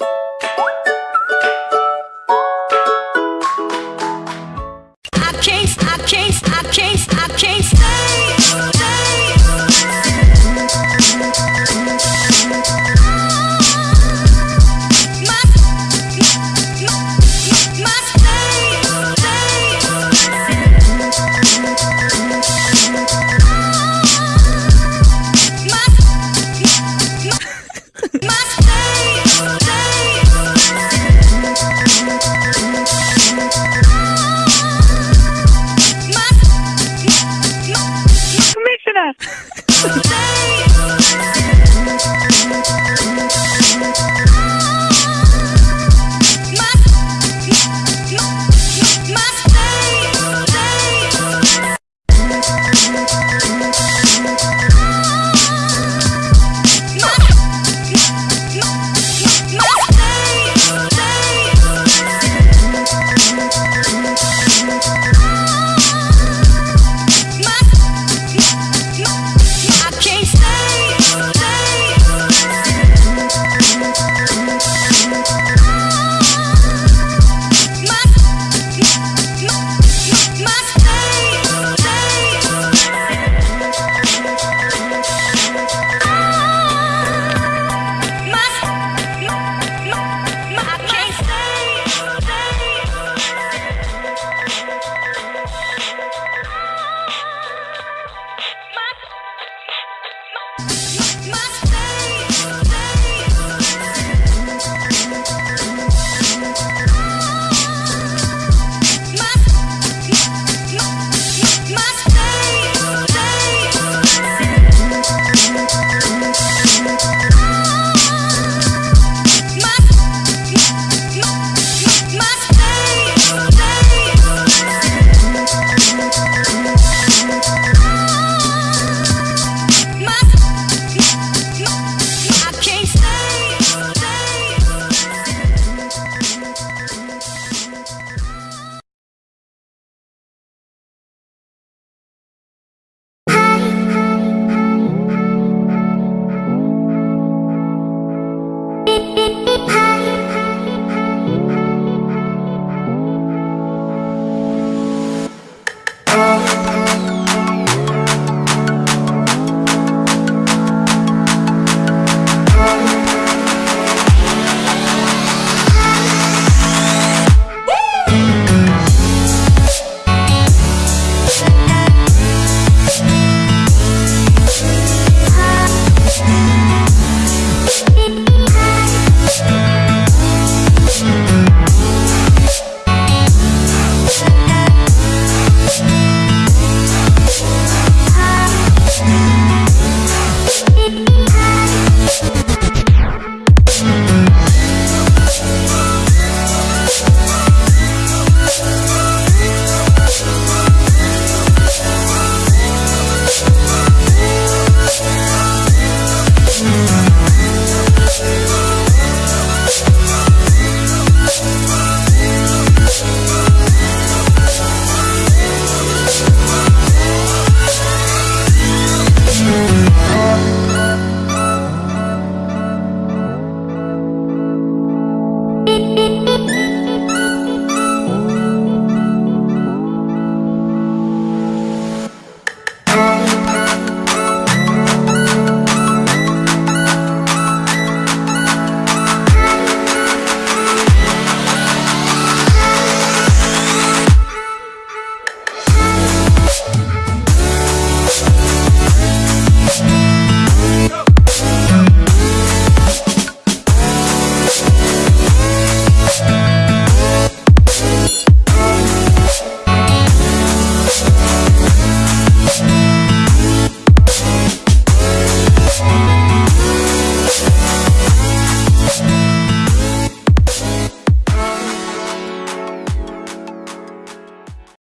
you